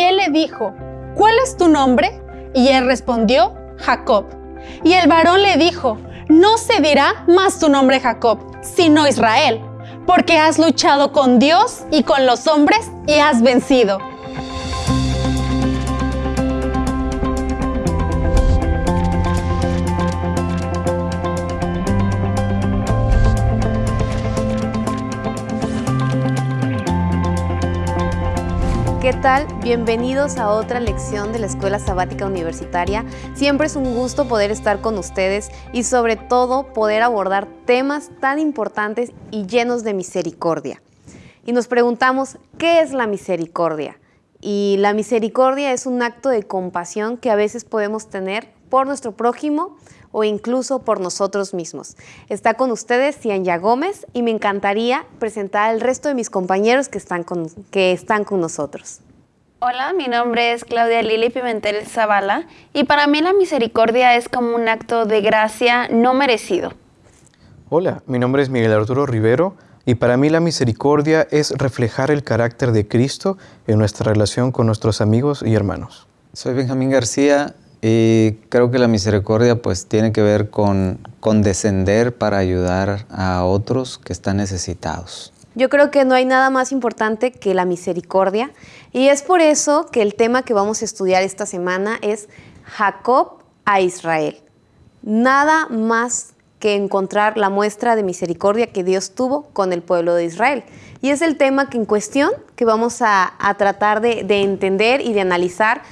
Y él le dijo, ¿cuál es tu nombre? Y él respondió, Jacob. Y el varón le dijo, no se dirá más tu nombre Jacob, sino Israel, porque has luchado con Dios y con los hombres y has vencido. ¿Qué tal? Bienvenidos a otra lección de la Escuela Sabática Universitaria. Siempre es un gusto poder estar con ustedes y sobre todo poder abordar temas tan importantes y llenos de misericordia. Y nos preguntamos, ¿qué es la misericordia? Y la misericordia es un acto de compasión que a veces podemos tener por nuestro prójimo o incluso por nosotros mismos. Está con ustedes Cianya Gómez y me encantaría presentar al resto de mis compañeros que están con, que están con nosotros. Hola, mi nombre es Claudia Lili Pimentel Zavala y para mí la misericordia es como un acto de gracia no merecido. Hola, mi nombre es Miguel Arturo Rivero y para mí la misericordia es reflejar el carácter de Cristo en nuestra relación con nuestros amigos y hermanos. Soy Benjamín García y creo que la misericordia pues tiene que ver con condescender para ayudar a otros que están necesitados. Yo creo que no hay nada más importante que la misericordia y es por eso que el tema que vamos a estudiar esta semana es Jacob a Israel. Nada más que encontrar la muestra de misericordia que Dios tuvo con el pueblo de Israel. Y es el tema que en cuestión que vamos a, tratar de entender y de analizar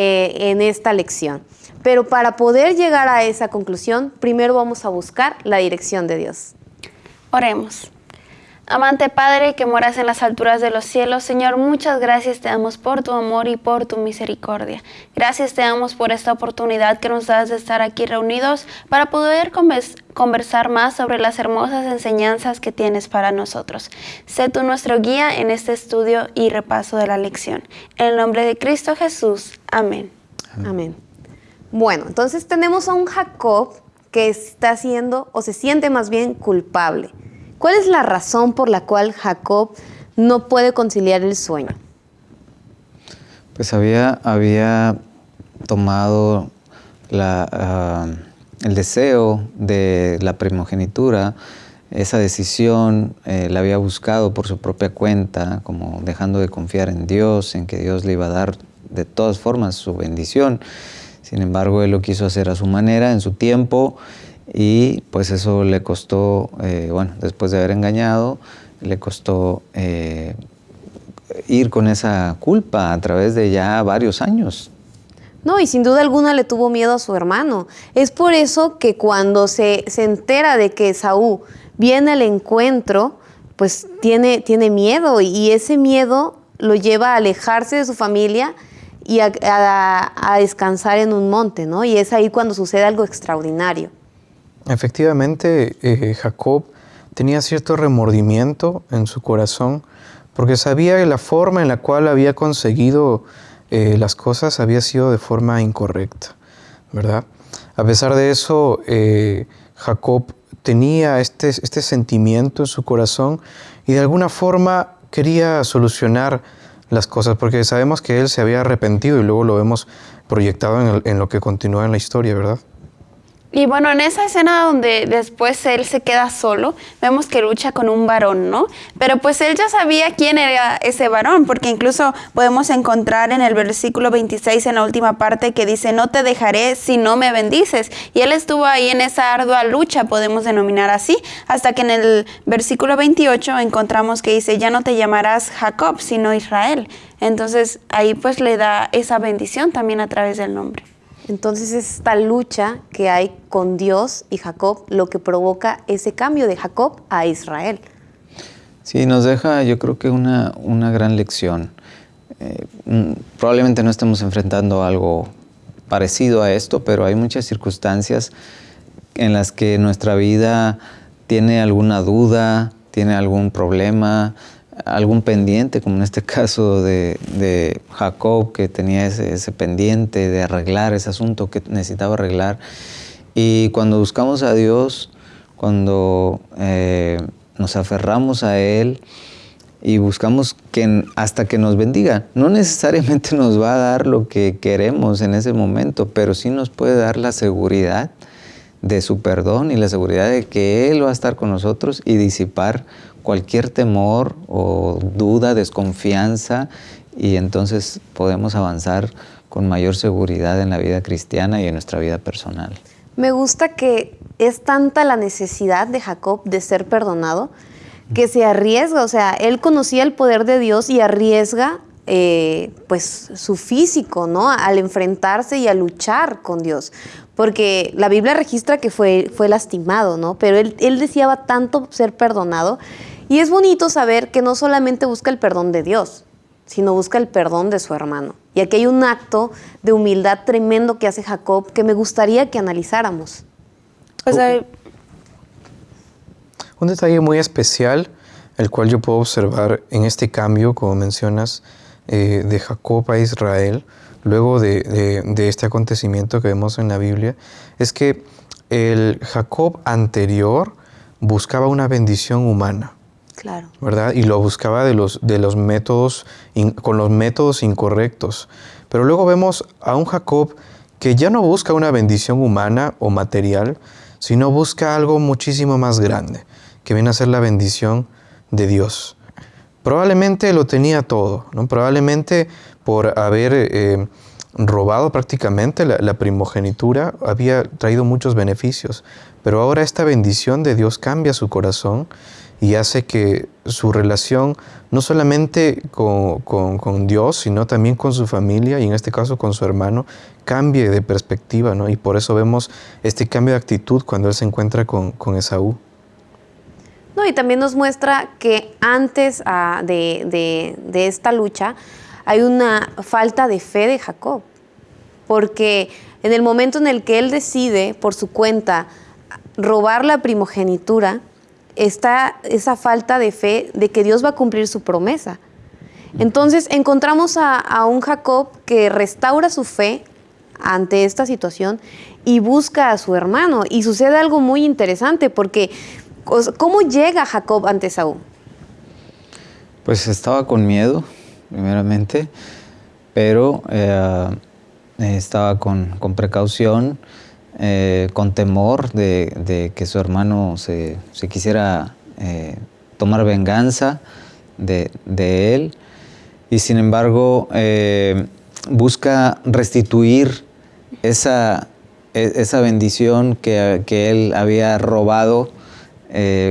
eh, en esta lección. Pero para poder llegar a esa conclusión, primero vamos a buscar la dirección de Dios. Oremos. Amante Padre que moras en las alturas de los cielos, Señor, muchas gracias te damos por tu amor y por tu misericordia. Gracias te damos por esta oportunidad que nos das de estar aquí reunidos para poder conversar más sobre las hermosas enseñanzas que tienes para nosotros. Sé tú nuestro guía en este estudio y repaso de la lección. En el nombre de Cristo Jesús. Amén. Amén. Bueno, entonces tenemos a un Jacob que está siendo o se siente más bien culpable. ¿Cuál es la razón por la cual Jacob no puede conciliar el sueño? Pues había, había tomado ah, el deseo de la primogenitura, esa decisión eh, la había buscado por su propia cuenta, como dejando de confiar en Dios, en que Dios le iba a dar de todas formas su bendición. Sin embargo, él lo quiso hacer a su manera, en su tiempo, y pues eso le costó, eh, bueno, después de haber engañado, le costó eh, ir con esa culpa a través de ya varios años. No, y sin duda alguna le tuvo miedo a su hermano. Es por eso que cuando se, se entera de que Saúl viene al encuentro, pues tiene, tiene miedo y ese miedo lo lleva a alejarse de su familia y a, a descansar en un monte, ¿no? Y es ahí cuando sucede algo extraordinario. Efectivamente, eh, Jacob tenía cierto remordimiento en su corazón porque sabía que la forma en la cual había conseguido eh, las cosas había sido de forma incorrecta, ¿verdad? A pesar de eso, eh, Jacob tenía este, este sentimiento en su corazón y de alguna forma quería solucionar las cosas, porque sabemos que él se había arrepentido y luego lo vemos proyectado en lo que continúa en la historia, ¿verdad? Y bueno, en esa escena donde después él se queda solo, vemos que lucha con un varón, ¿no? Pero pues él ya sabía quién era ese varón, porque incluso podemos encontrar en el versículo 26, en la última parte, que dice, no te dejaré si no me bendices. Y él estuvo ahí en esa ardua lucha, podemos denominar así, hasta que en el versículo 28 encontramos que dice, ya no te llamarás Jacob, sino Israel. Entonces ahí pues le da esa bendición también a través del nombre. Entonces es esta lucha que hay con Dios y Jacob lo que provoca ese cambio de Jacob a Israel. Sí, nos deja yo creo que una, gran lección. Eh, mm, probablemente no estemos enfrentando algo parecido a esto, pero hay muchas circunstancias en las que nuestra vida tiene alguna duda, tiene algún problema, algún pendiente, como en este caso de, Jacob, que tenía ese, pendiente de arreglar ese asunto que necesitaba arreglar. Y cuando buscamos a Dios, cuando eh, nos aferramos a Él y buscamos que hasta que nos bendiga. No necesariamente nos va a dar lo que queremos en ese momento, pero sí nos puede dar la seguridad de su perdón y la seguridad de que Él va a estar con nosotros y disipar cualquier temor o duda, desconfianza y entonces podemos avanzar con mayor seguridad en la vida cristiana y en nuestra vida personal. Me gusta que es tanta la necesidad de Jacob de ser perdonado que se arriesga, o sea, él conocía el poder de Dios y arriesga eh, pues su físico, ¿no? Al enfrentarse y a luchar con Dios. Porque la Biblia registra que fue, fue lastimado, ¿no? Pero él, él deseaba tanto ser perdonado. Y es bonito saber que no solamente busca el perdón de Dios, sino busca el perdón de su hermano. Y aquí hay un acto de humildad tremendo que hace Jacob que me gustaría que analizáramos. O sea, Un detalle muy especial, el cual yo puedo observar en este cambio, como mencionas, eh, de Jacob a Israel, luego de, de- de este acontecimiento que vemos en la Biblia, es que el Jacob anterior buscaba una bendición humana. Claro. ¿verdad? Y lo buscaba de los, de los métodos, con los métodos incorrectos. Pero luego vemos a un Jacob que ya no busca una bendición humana o material, sino busca algo muchísimo más grande, que viene a ser la bendición de Dios. Probablemente lo tenía todo, ¿no? Probablemente por haber eh, robado prácticamente la primogenitura había traído muchos beneficios, pero ahora esta bendición de Dios cambia su corazón y hace que su relación no solamente con, con- Dios, sino también con su familia y en este caso con su hermano, cambie de perspectiva, ¿no? Y por eso vemos este cambio de actitud cuando él se encuentra con, con Esaú. No, y también nos muestra que antes ah, de, de- de esta lucha hay una falta de fe de Jacob. Porque en el momento en el que él decide por su cuenta robar la primogenitura, está esa falta de fe de que Dios va a cumplir su promesa. Entonces encontramos a, a un Jacob que restaura su fe ante esta situación y busca a su hermano. Y sucede algo muy interesante porque ¿cómo llega Jacob ante Saúl? Pues estaba con miedo, primeramente, pero eh, estaba con, con precaución, eh, con temor de, que su hermano se, quisiera eh, tomar venganza de, él. Y sin embargo, eh, busca restituir esa, e- esa bendición que, que él había robado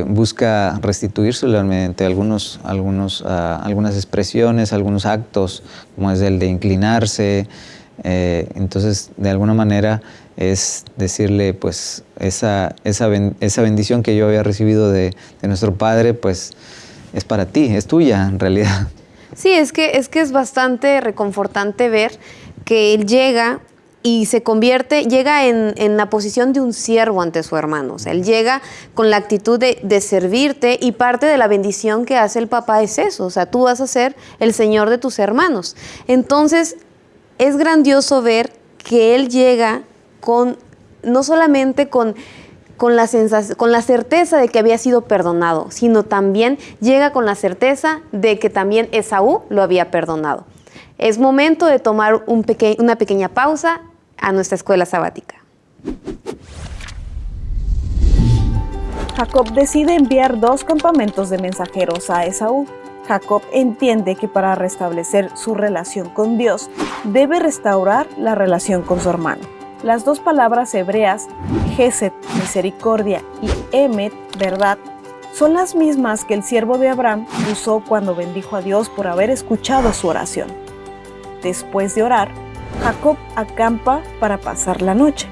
busca restituírsela mediante algunos, algunos, ah, algunas expresiones, algunos actos, como es el de inclinarse. Eh, entonces, de alguna manera es decirle, pues, esa, esa, esa bendición que yo había recibido de, de nuestro Padre, pues, es para ti, es tuya en realidad. Sí, es que, es que es bastante reconfortante ver que él llega y se convierte, llega en, en la posición de un siervo ante su hermano. O sea, él llega con la actitud de, de servirte y parte de la bendición que hace el papá es eso. O sea, tú vas a ser el señor de tus hermanos. Entonces, es grandioso ver que él llega con, no solamente con con la, con la certeza de que había sido perdonado, sino también llega con la certeza de que también Esaú lo había perdonado. Es momento de tomar una pequeña pausa a nuestra escuela sabática. Jacob decide enviar dos campamentos de mensajeros a Esaú. Jacob entiende que para restablecer su relación con Dios debe restaurar la relación con su hermano. Las dos palabras hebreas, Gesed, misericordia, y Emet, verdad, son las mismas que el siervo de Abraham usó cuando bendijo a Dios por haber escuchado su oración. Después de orar, Jacob acampa para pasar la noche.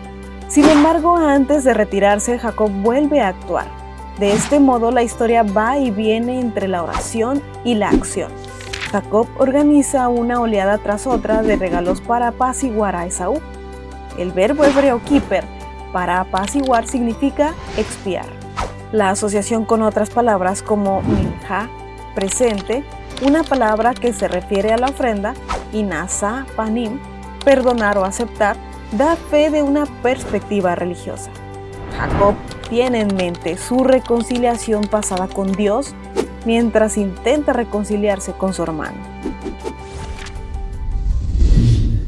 Sin embargo, antes de retirarse, Jacob vuelve a actuar. De este modo, la historia va y viene entre la oración y la acción. Jacob organiza una oleada tras otra de regalos para apaciguar a Esaú. El verbo hebreo kiper para apaciguar significa expiar. La asociación con otras palabras como minja, presente, una palabra que se refiere a la ofrenda, y nasa, panim, perdonar o aceptar, da fe de una perspectiva religiosa. Jacob tiene en mente su reconciliación pasada con Dios mientras intenta reconciliarse con su hermano.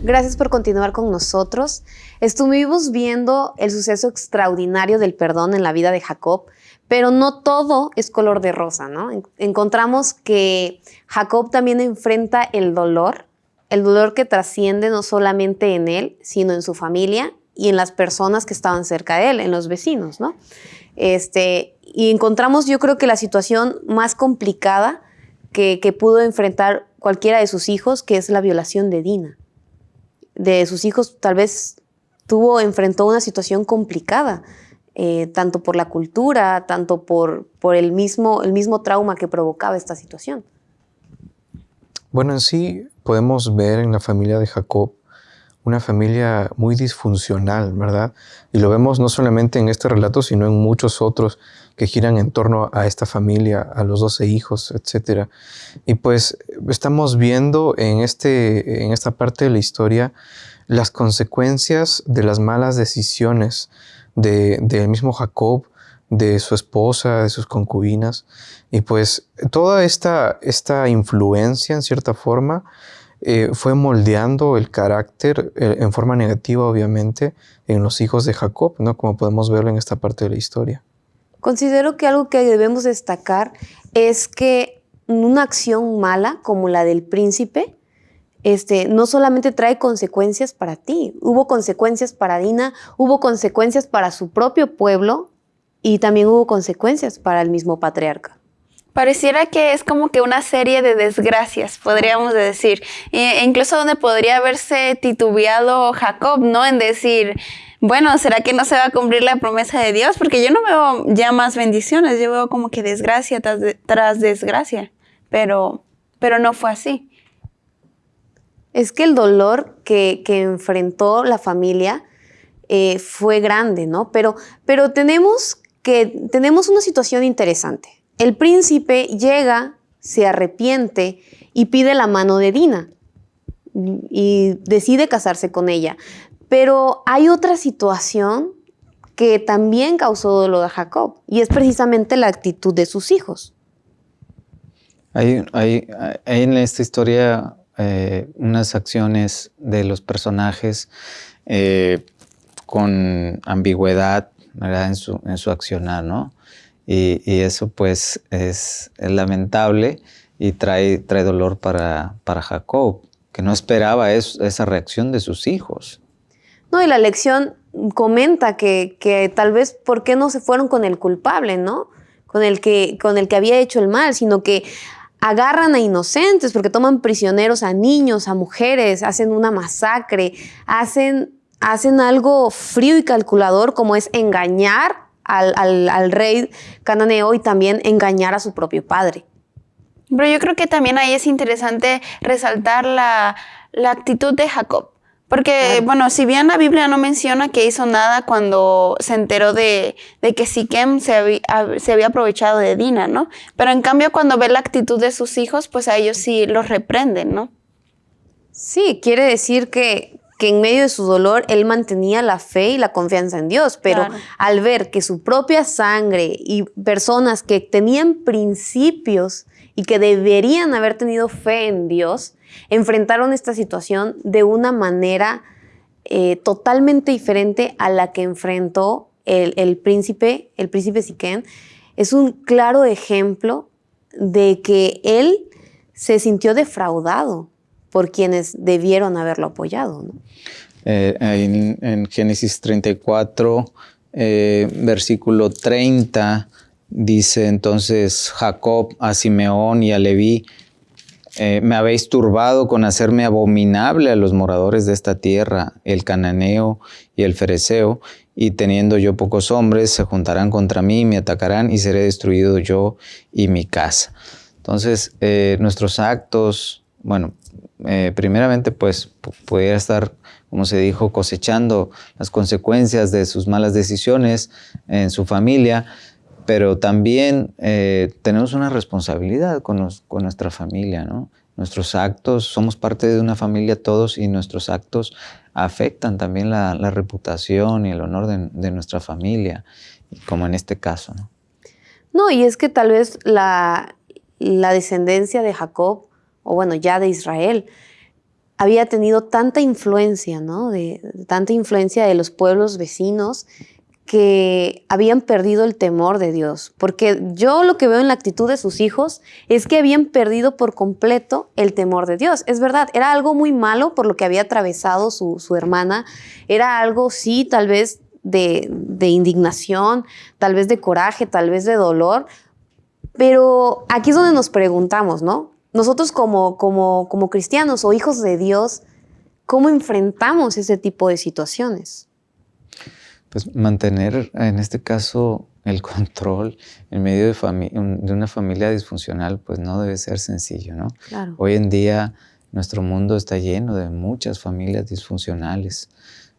Gracias por continuar con nosotros. Estuvimos viendo el suceso extraordinario del perdón en la vida de Jacob, pero no todo es color de rosa, ¿no? Encontramos que Jacob también enfrenta el dolor, el dolor que trasciende no solamente en él, sino en su familia y en las personas que estaban cerca de él, en los vecinos, ¿no? Este, y encontramos, yo creo que la situación más complicada que, que pudo enfrentar cualquiera de sus hijos, que es la violación de Dina. De sus hijos, tal vez tuvo, enfrentó una situación complicada eh, tanto por la cultura, tanto por, por el, mismo, el mismo trauma que provocaba esta situación. Bueno, en sí podemos ver en la familia de Jacob una familia muy disfuncional, ¿verdad? Y lo vemos no solamente en este relato, sino en muchos otros que giran en torno a esta familia, a los doce hijos, etc. Y pues estamos viendo en, este, en esta parte de la historia las consecuencias de las malas decisiones del mismo Jacob, de su esposa, de sus concubinas. Y pues toda esta, esta influencia, en cierta forma, eh, fue moldeando el carácter eh, en forma negativa, obviamente, en los hijos de Jacob, ¿no? como podemos verlo en esta parte de la historia. Considero que algo que debemos destacar es que una acción mala como la del príncipe este, no solamente trae consecuencias para ti, hubo consecuencias para Dina, hubo consecuencias para su propio pueblo y también hubo consecuencias para el mismo patriarca. Pareciera que es como que una serie de desgracias, podríamos decir. E incluso donde podría haberse titubeado Jacob, ¿no? En decir, bueno, ¿será que no se va a cumplir la promesa de Dios? Porque yo no veo ya más bendiciones, yo veo como que desgracia tras, tras desgracia, pero, pero no fue así es que el dolor que, enfrentó la familia eh, fue grande, ¿no? Pero, pero tenemos, que, tenemos una situación interesante. El príncipe llega, se arrepiente y pide la mano de Dina y decide casarse con ella. Pero hay otra situación que también causó dolor a Jacob y es precisamente la actitud de sus hijos. hay en esta historia eh, unas acciones de los personajes eh, con ambigüedad En, su, en su accionar, ¿no? Y, eso pues es, lamentable y trae, trae dolor para, para Jacob, que no esperaba esa reacción de sus hijos. No, y la lección comenta que, que, tal vez por qué no se fueron con el culpable, ¿no? Con el, que, con el que había hecho el mal, sino que agarran a inocentes porque toman prisioneros a niños, a mujeres, hacen una masacre, hacen, hacen algo frío y calculador como es engañar al, rey cananeo y también engañar a su propio padre. Pero yo creo que también ahí es interesante resaltar la, la actitud de Jacob. Porque, bueno, si bien la Biblia no menciona que hizo nada cuando se enteró de, que Siquem se había, se había, aprovechado de Dina, ¿no? Pero en cambio, cuando ve la actitud de sus hijos, pues a ellos sí los reprenden, ¿no? Sí, quiere decir que, que en medio de su dolor él mantenía la fe y la confianza en Dios, pero al ver que su propia sangre y personas que tenían principios y que deberían haber tenido fe en Dios, enfrentaron esta situación de una manera eh, totalmente diferente a la que enfrentó el, príncipe, el príncipe Siquén. Es un claro ejemplo de que él se sintió defraudado por quienes debieron haberlo apoyado. Eh, en, Génesis 34, eh, versículo 30, dice entonces Jacob a Simeón y a Leví, eh, me habéis turbado con hacerme abominable a los moradores de esta tierra, el cananeo y el fereceo, y teniendo yo pocos hombres, se juntarán contra mí, me atacarán y seré destruido yo y mi casa. Entonces, eh, nuestros actos, bueno, eh, primeramente pues pudiera estar, como se dijo, cosechando las consecuencias de sus malas decisiones en su familia, pero también eh, tenemos una responsabilidad con, nuestra familia, ¿no? Nuestros actos, somos parte de una familia todos y nuestros actos afectan también la, reputación y el honor de, nuestra familia, como en este caso, ¿no? No, y es que tal vez la descendencia de Jacob, o bueno, ya de Israel, había tenido tanta influencia, ¿no? De, tanta influencia de los pueblos vecinos que habían perdido el temor de Dios. Porque yo lo que veo en la actitud de sus hijos es que habían perdido por completo el temor de Dios. Es verdad, era algo muy malo por lo que había atravesado su, hermana. Era algo, sí, tal vez de indignación, tal vez de coraje, tal vez de dolor. Pero aquí es donde nos preguntamos, ¿no? Nosotros como, como, como cristianos o hijos de Dios, ¿cómo enfrentamos ese tipo de situaciones? Pues mantener en este caso el control en medio de, de, una familia disfuncional pues no debe ser sencillo, ¿no? Claro. Hoy en día nuestro mundo está lleno de muchas familias disfuncionales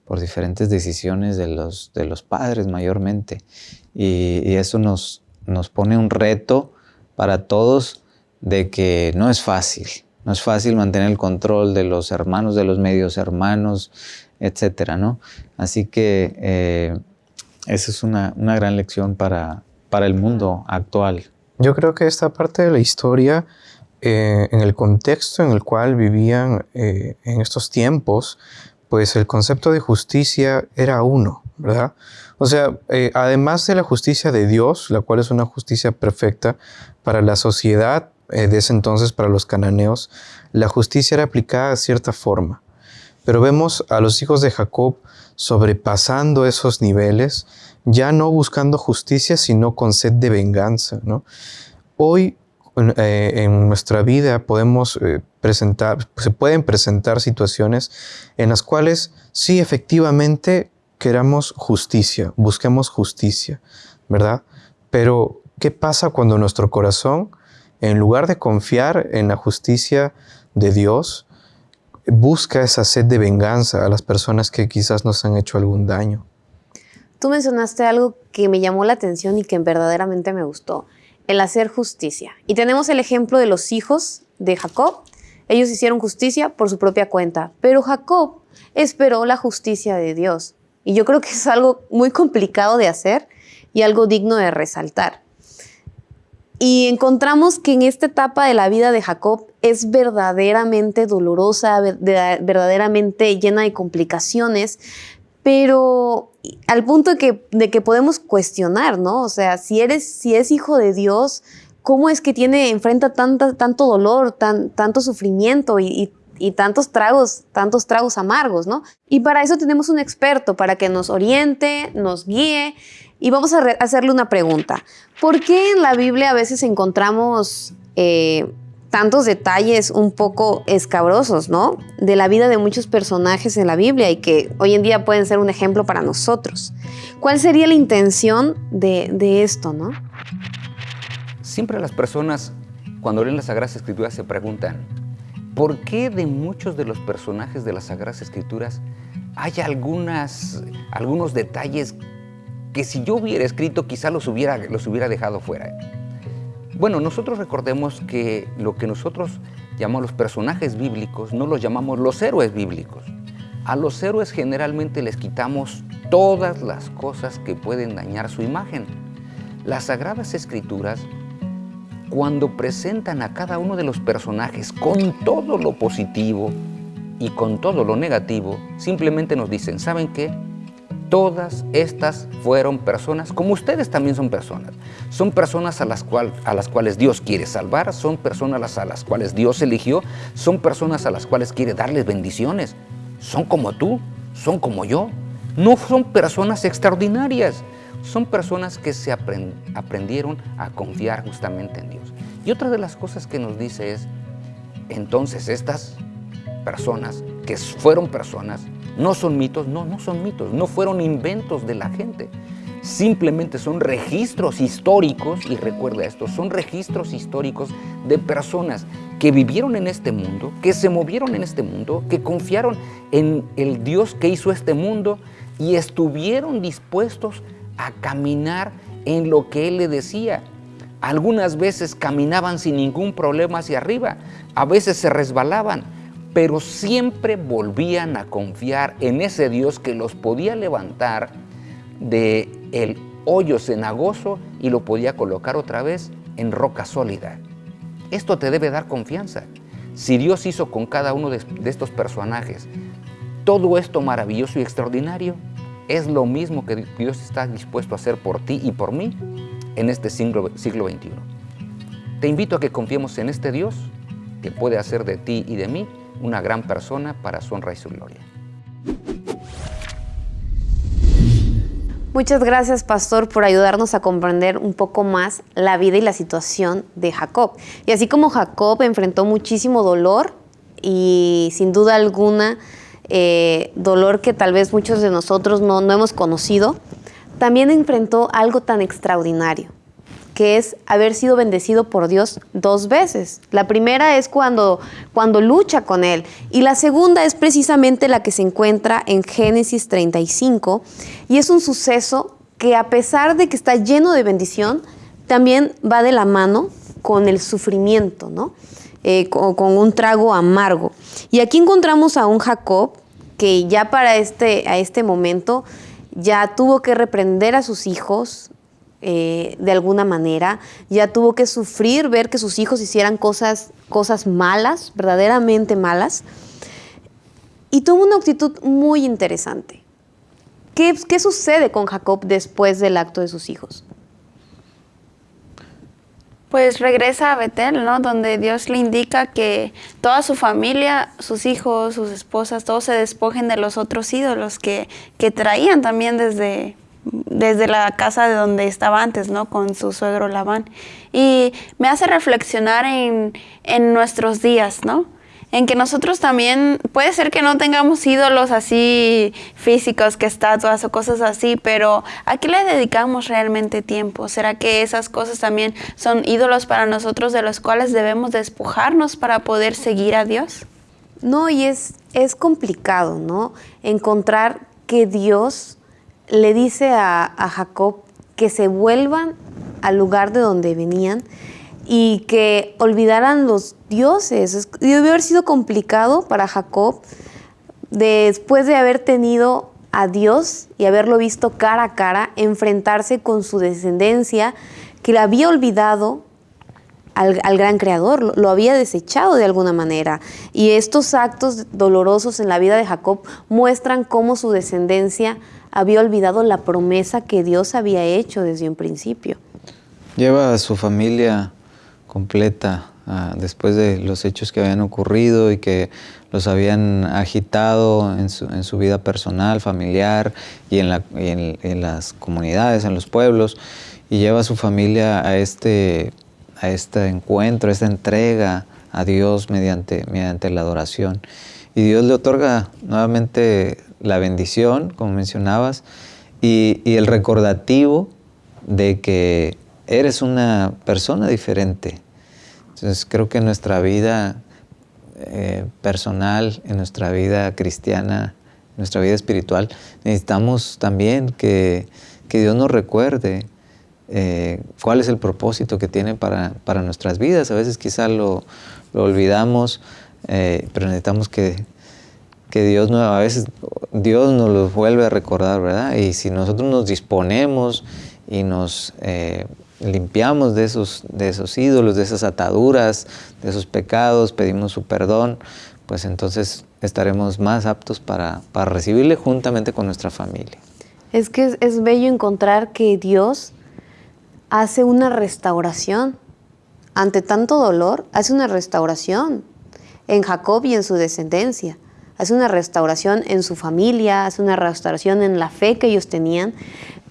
por diferentes decisiones de los, de los padres mayormente y, y eso nos, nos pone un reto para todos de que no es fácil, no es fácil mantener el control de los hermanos, de los medios hermanos, etcétera, ¿no? Así que eh, esa es una, una gran lección para, para, el mundo actual. Yo creo que esta parte de la historia, eh, en el contexto en el cual vivían eh, en estos tiempos, pues el concepto de justicia era uno, ¿verdad? O sea, además de la justicia de Dios, la cual es una justicia perfecta para la sociedad de ese entonces, para los cananeos, la justicia era aplicada de cierta forma. Pero vemos a los hijos de Jacob sobrepasando esos niveles, ya no buscando justicia, sino con sed de venganza. Hoy eh, en nuestra vida podemos eh, presentar, se pueden presentar situaciones en las cuales sí efectivamente queramos justicia, busquemos justicia, ¿verdad? Pero ¿qué pasa cuando nuestro corazón, en lugar de confiar en la justicia de Dios, busca esa sed de venganza a las personas que quizás nos han hecho algún daño. Tú mencionaste algo que me llamó la atención y que verdaderamente me gustó, el hacer justicia. Y tenemos el ejemplo de los hijos de Jacob. Ellos hicieron justicia por su propia cuenta, pero Jacob esperó la justicia de Dios. Y yo creo que es algo muy complicado de hacer y algo digno de resaltar. Y encontramos que en esta etapa de la vida de Jacob es verdaderamente dolorosa, verdaderamente llena de complicaciones, pero al punto de que, de que podemos cuestionar, ¿no? O sea, si eres, si es hijo de Dios, ¿cómo es que tiene, enfrenta tanto dolor, tan, tanto sufrimiento y, y tantos tragos, tantos tragos amargos, ¿no? Y para eso tenemos un experto, para que nos oriente, nos guíe y vamos a hacerle una pregunta. ¿Por qué en la Biblia a veces encontramos eh, tantos detalles un poco escabrosos, ¿no? De la vida de muchos personajes en la Biblia y que hoy en día pueden ser un ejemplo para nosotros. ¿Cuál sería la intención de, esto, no? Siempre las personas, cuando leen las Sagradas Escrituras, se preguntan, ¿por qué de muchos de los personajes de las Sagradas Escrituras hay algunos detalles que si yo hubiera escrito quizá los hubiera, los hubiera dejado fuera. Bueno, nosotros recordemos que lo que nosotros llamamos los personajes bíblicos no los llamamos los héroes bíblicos. A los héroes generalmente les quitamos todas las cosas que pueden dañar su imagen. Las Sagradas Escrituras, cuando presentan a cada uno de los personajes con todo lo positivo y con todo lo negativo, simplemente nos dicen, ¿saben qué? Todas estas fueron personas, como ustedes también son personas. Son personas a las, a las cuales Dios quiere salvar, son personas a las cuales Dios eligió, son personas a las cuales quiere darles bendiciones. Son como tú, son como yo. No son personas extraordinarias, son personas que se aprendieron a confiar justamente en Dios. Y otra de las cosas que nos dice es, entonces estas personas, que fueron personas, no son mitos, no, no son mitos, no fueron inventos de la gente. Simplemente son registros históricos, y recuerda esto, son registros históricos de personas que vivieron en este mundo, que se movieron en este mundo, que confiaron en el Dios que hizo este mundo y estuvieron dispuestos a caminar en lo que Él le decía. Algunas veces caminaban sin ningún problema hacia arriba, a veces se resbalaban, pero siempre volvían a confiar en ese Dios que los podía levantar de el hoyo cenagoso y lo podía colocar otra vez en roca sólida. Esto te debe dar confianza. Si Dios hizo con cada uno de, estos personajes todo esto maravilloso y extraordinario, es lo mismo que Dios está dispuesto a hacer por ti y por mí en este siglo, siglo XXI. Te invito a que confiemos en este Dios que puede hacer de ti y de mí una gran persona para su honra y su gloria. Muchas gracias, pastor, por ayudarnos a comprender un poco más la vida y la situación de Jacob. Y así como Jacob enfrentó muchísimo dolor y sin duda alguna eh, dolor que tal vez muchos de nosotros no, no hemos conocido, también enfrentó algo tan extraordinario, que es haber sido bendecido por Dios dos veces. La primera es cuando, cuando lucha con Él y la segunda es precisamente la que se encuentra en Génesis 35 y es un suceso que a pesar de que está lleno de bendición, también va de la mano con el sufrimiento, ¿no? Eh, con, con, un trago amargo. Y aquí encontramos a un Jacob que ya para este, a este momento ya tuvo que reprender a sus hijos, eh, de alguna manera, ya tuvo que sufrir ver que sus hijos hicieran cosas, cosas malas, verdaderamente malas, y tuvo una actitud muy interesante. ¿Qué, ¿Qué sucede con Jacob después del acto de sus hijos? Pues regresa a Betel, ¿no? Donde Dios le indica que toda su familia, sus hijos, sus esposas, todos se despojen de los otros ídolos que, que traían también desde, desde la casa de donde estaba antes, ¿no? Con su suegro Labán. Y me hace reflexionar en, en nuestros días, ¿no? en que nosotros también, puede ser que no tengamos ídolos así físicos, que estatuas o cosas así, pero ¿a qué le dedicamos realmente tiempo? ¿Será que esas cosas también son ídolos para nosotros de los cuales debemos despojarnos para poder seguir a Dios? No, y es, es complicado, ¿no? Encontrar que Dios le dice a, Jacob que se vuelvan al lugar de donde venían y que olvidaran los dioses. Debió haber sido complicado para Jacob después de haber tenido a Dios y haberlo visto cara a cara, enfrentarse con su descendencia, que le había olvidado al, al, gran creador, lo había desechado de alguna manera. Y estos actos dolorosos en la vida de Jacob muestran cómo su descendencia había olvidado la promesa que Dios había hecho desde un principio. Lleva a su familia completa ah, después de los hechos que habían ocurrido y que los habían agitado en su, vida personal, familiar y, en, en, las comunidades, en los pueblos, y lleva a su familia a este, a este encuentro, a esta entrega a Dios mediante, mediante la adoración. Y Dios le otorga nuevamente la bendición, como mencionabas, y, el recordativo de que eres una persona diferente. Entonces creo que en nuestra vida eh, personal, en nuestra vida cristiana, en nuestra vida espiritual, necesitamos también que, Dios nos recuerde eh, cuál es el propósito que tiene para, nuestras vidas. A veces quizá lo, olvidamos, eh, pero necesitamos que, que Dios a veces Dios nos lo vuelve a recordar, ¿verdad? Y si nosotros nos disponemos y nos eh, limpiamos de esos, de esos ídolos, de esas ataduras, de esos pecados, pedimos su perdón, pues entonces estaremos más aptos para, para recibirle juntamente con nuestra familia. Es que es bello encontrar que Dios hace una restauración. Ante tanto dolor, hace una restauración en Jacob y en su descendencia hace una restauración en su familia, hace una restauración en la fe que ellos tenían.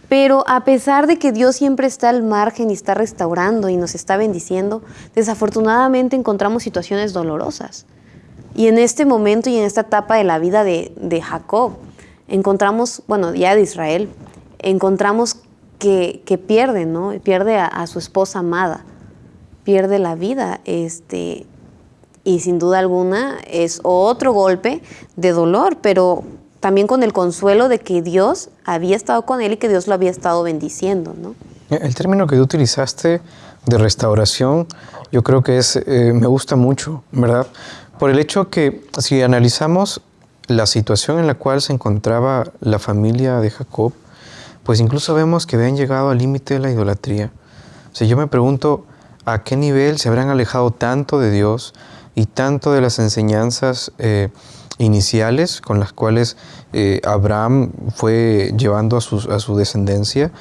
Pero a pesar de que Dios siempre está al margen y está restaurando y nos está bendiciendo, desafortunadamente encontramos situaciones dolorosas. Y en este momento y en esta etapa de la vida de, Jacob, encontramos, bueno, ya de Israel, encontramos que, pierde, ¿no? Pierde a, a, su esposa amada, pierde la vida. Este, y sin duda alguna es otro golpe de dolor, pero también con el consuelo de que Dios había estado con él y que Dios lo había estado bendiciendo. ¿no? El término que tú utilizaste de restauración, yo creo que es, eh, me gusta mucho, ¿verdad? Por el hecho que si analizamos la situación en la cual se encontraba la familia de Jacob, pues incluso vemos que habían llegado al límite de la idolatría. O sea, yo me pregunto, a qué nivel se habrán alejado tanto de Dios y tanto de las enseñanzas eh, iniciales con las cuales eh, Abraham fue llevando a su, a su descendencia.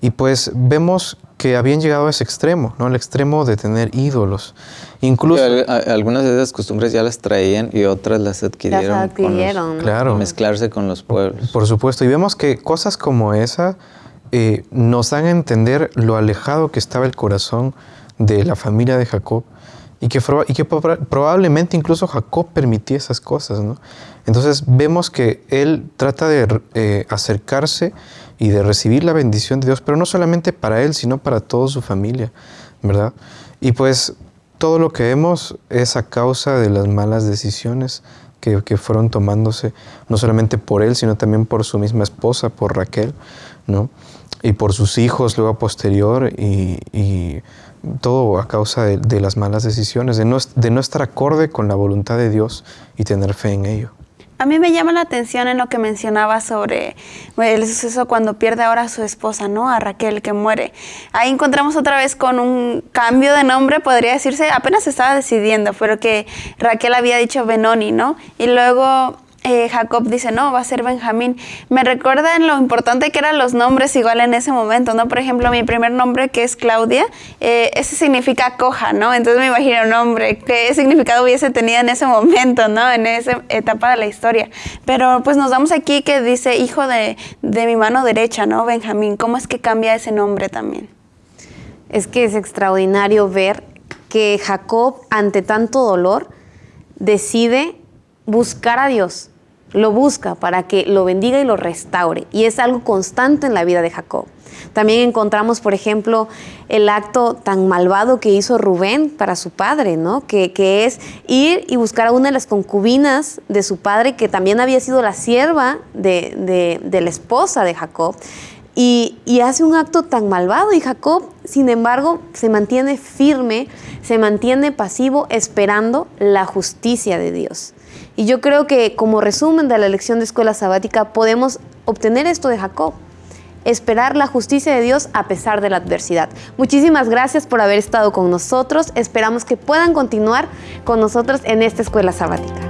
Y pues vemos que habían llegado a ese extremo, ¿no? Al extremo de tener ídolos. Incluso... Sí, al- a- algunas de esas costumbres ya las traían y otras las adquirieron. Las con los- adquirieron, ¿no? Claro. Mezclarse con los pueblos. Por supuesto, y vemos que cosas como esa eh, nos dan a entender lo alejado que estaba el corazón de la familia de Jacob y que, y que proba- probablemente incluso Jacob permitía esas cosas. ¿no? Entonces vemos que él trata de eh, acercarse y de recibir la bendición de Dios, pero no solamente para él, sino para toda su familia, ¿verdad? Y pues todo lo que vemos es a causa de las malas decisiones que, que fueron tomándose, no solamente por él, sino también por su misma esposa, por Raquel, ¿no? Y por sus hijos luego posterior, y todo a causa de, las malas decisiones, de no, estar acorde con la voluntad de Dios y tener fe en ello. A mí me llama la atención en lo que mencionaba sobre el suceso cuando pierde ahora a su esposa, ¿no? A Raquel, que muere. Ahí encontramos otra vez con un cambio de nombre, podría decirse, apenas estaba decidiendo, pero que Raquel había dicho Benoni, ¿no? Y luego eh, Jacob dice, no, va a ser Benjamín. Me recuerdan lo importante que eran los nombres igual en ese momento, ¿no? Por ejemplo, mi primer nombre, que es Claudia, eh, ese significa coja, ¿no? Entonces me imagino un nombre, qué significado hubiese tenido en ese momento, ¿no? En esa etapa de la historia. Pero pues nos damos aquí que dice hijo de, de mi mano derecha, ¿no? Benjamín. ¿Cómo es que cambia ese nombre también? Es que es extraordinario ver que Jacob, ante tanto dolor, decide buscar a Dios. Lo busca para que lo bendiga y lo restaure. Y es algo constante en la vida de Jacob. También encontramos, por ejemplo, el acto tan malvado que hizo Rubén para su padre, ¿no? Que, que es ir y buscar a una de las concubinas de su padre, que también había sido la sierva de, de- la esposa de Jacob. Y, y hace un acto tan malvado y Jacob, sin embargo, se mantiene firme, se mantiene pasivo esperando la justicia de Dios. Y yo creo que como resumen de la lección de escuela sabática podemos obtener esto de Jacob, esperar la justicia de Dios a pesar de la adversidad. Muchísimas gracias por haber estado con nosotros, esperamos que puedan continuar con nosotros en esta escuela sabática.